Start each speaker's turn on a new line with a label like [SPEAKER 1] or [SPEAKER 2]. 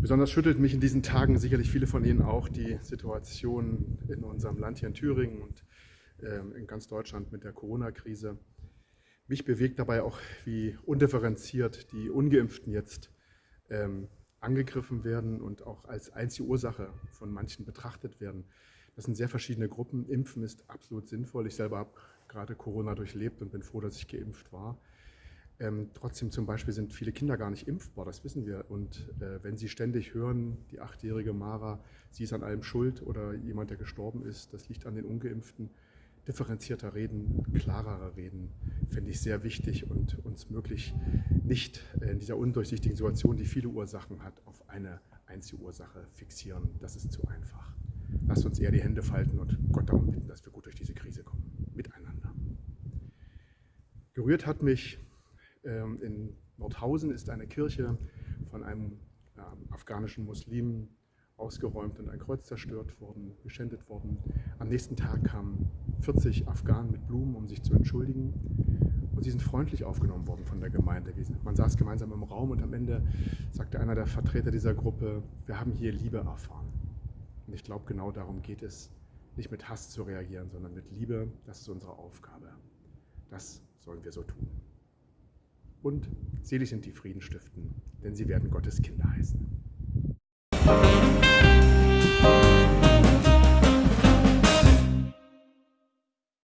[SPEAKER 1] Besonders schüttelt mich in diesen Tagen sicherlich viele von Ihnen auch die Situation in unserem Land hier in Thüringen und ähm, in ganz Deutschland mit der Corona-Krise. Mich bewegt dabei auch, wie undifferenziert die Ungeimpften jetzt ähm, angegriffen werden und auch als einzige Ursache von manchen betrachtet werden. Das sind sehr verschiedene Gruppen. Impfen ist absolut sinnvoll. Ich selber habe gerade Corona durchlebt und bin froh, dass ich geimpft war. Ähm, trotzdem zum Beispiel sind viele Kinder gar nicht impfbar, das wissen wir. Und äh, wenn Sie ständig hören, die achtjährige Mara, sie ist an allem schuld oder jemand, der gestorben ist, das liegt an den Ungeimpften, differenzierter reden, klarer reden, fände ich sehr wichtig und uns möglich nicht in dieser undurchsichtigen Situation, die viele Ursachen hat, auf eine einzige Ursache fixieren. Das ist zu einfach. Lasst uns eher die Hände falten und Gott darum bitten, dass wir gut durch diese Krise kommen, miteinander. Gerührt hat mich, in Nordhausen ist eine Kirche von einem afghanischen Muslim ausgeräumt und ein Kreuz zerstört worden, geschändet worden. Am nächsten Tag kamen 40 Afghanen mit Blumen, um sich zu entschuldigen. Und sie sind freundlich aufgenommen worden von der Gemeinde. Man saß gemeinsam im Raum und am Ende sagte einer der Vertreter dieser Gruppe, wir haben hier Liebe erfahren. Und ich glaube, genau darum geht es, nicht mit Hass zu reagieren, sondern mit Liebe. Das ist unsere Aufgabe. Das sollen wir so tun. Und selig sind die Frieden stiften, denn sie werden Gottes Kinder heißen.